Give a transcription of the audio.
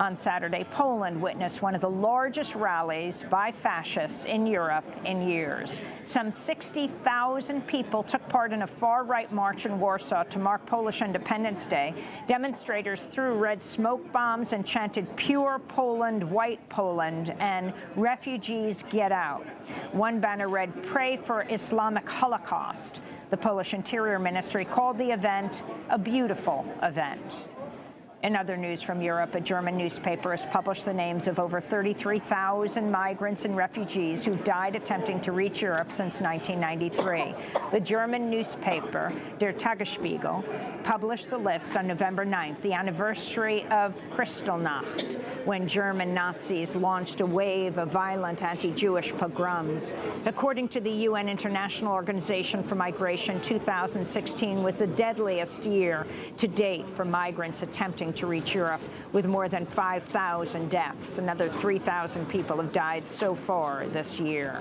On Saturday, Poland witnessed one of the largest rallies by fascists in Europe in years. Some 60,000 people took part in a far-right march in Warsaw to mark Polish Independence Day. Demonstrators threw red smoke bombs and chanted Pure Poland, White Poland, and Refugees Get Out. One banner read, Pray for Islamic Holocaust. The Polish Interior Ministry called the event a beautiful event. In other news from Europe, a German newspaper has published the names of over 33,000 migrants and refugees who've died attempting to reach Europe since 1993. The German newspaper, Der Tagesspiegel, published the list on November 9th, the anniversary of Kristallnacht, when German Nazis launched a wave of violent anti-Jewish pogroms. According to the UN International Organization for Migration, 2016 was the deadliest year to date for migrants attempting to reach Europe with more than 5,000 deaths. Another 3,000 people have died so far this year.